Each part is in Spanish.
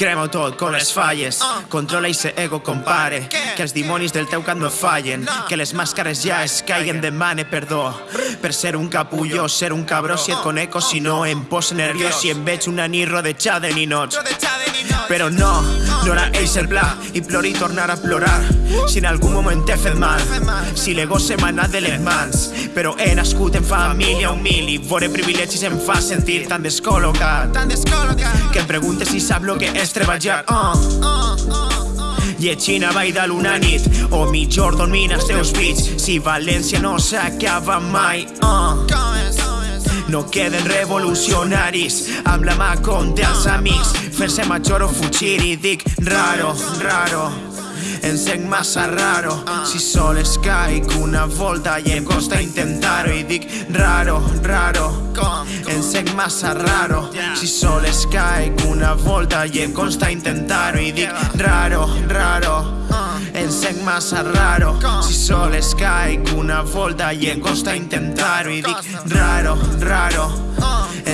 Crema-ho tot con les falles. Controla i se ego compare. Que els dimonis del teu cap no fallen. Que les màscares ja es caiguen Demane perdó. Per ser un capulló, ser un cabró Si et conec o si no em posa nerviós. Si em veig una nit rodejada de ninots però no, no era ells el pla I plori i tornar a plorar. Si en algun moment t'he fet mal Si l'ego se m'ha anat de les mans. Però he nascut en família humil I vore privilegis em fa sentir tan descol·locat Que em preguntes si sap lo que és treballar. Uh. Llegint a Vall de l'una nit O mitjor dormint els teus fills. Si València no s'acaba mai uh. No queden revolucionaris. Amb la mà contra els amics fer-se major o fugir i dic raro, raro sent massa raro. Si sols caic una volta i em costa intentar-ho I dic raro, raro. Sent massa raro. Si sols caic una volta i em costa intentar-ho I dic raro, raro sent massa raro. Si sols caic una volta i em costa intentar-ho I dic raro, raro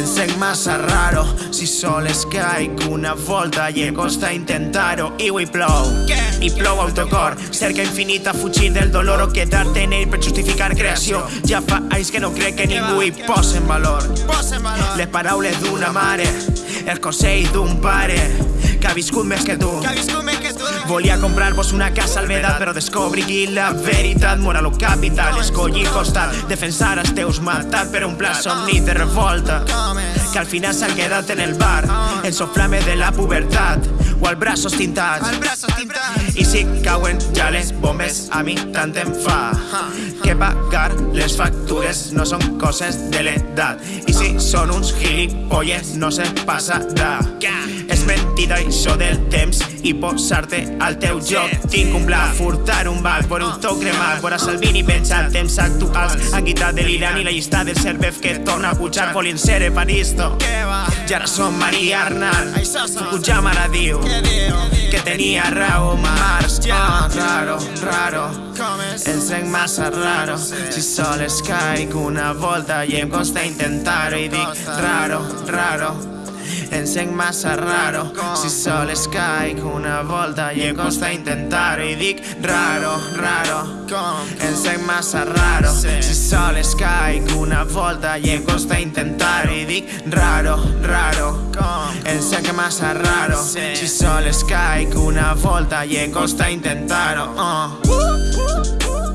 sent massa raro. Si sols caic una volta i em costa intentar-ho I avui plou, i plou autocor Cerca infinita fugir del dolor. O quedar-te en ell per justificar creació Ja fa anys que no crec que ningú hi posa en valor. Les paraules d'una mare. El consell d'un pare que ha viscut més que tu. Volia comprar-vos una casa al vedat però descobri la veritat. Moral o capital escollir costat defensar els teus matat per un pla somni de revolta. Que al final s'han quedat en el bar en soflame de la pubertat o al braços tintats i si cauen ja les bombes a mi tant em fa. Que pagar les factures no són coses de l'edat. I si són uns gilipolles no se passarà és mentida això del temps i posar-te al teu joc. Tinc un pla, furtar un banc por un to cremat, vora Salvini pensar temps actuals han quitat de l'Iran i la llista del Cervef que torna a pujar. Volien ser Evaristo. I ara som Maria Arnal. Fukuyama ara diu que tenia raó Mars. Oh, raro, raro. Em sent massa raro. Si sols caic una volta i em costa intentar-ho. I dic raro, raro sent massa raro. Si sols caic una volta i em costa intentar-ho I dic raro, raro. Sent massa raro. Si sols caic una volta i em costa intentar-ho I dic raro, raro. Sent massa raro. Si sols caic una volta i em costa intentar-ho uh.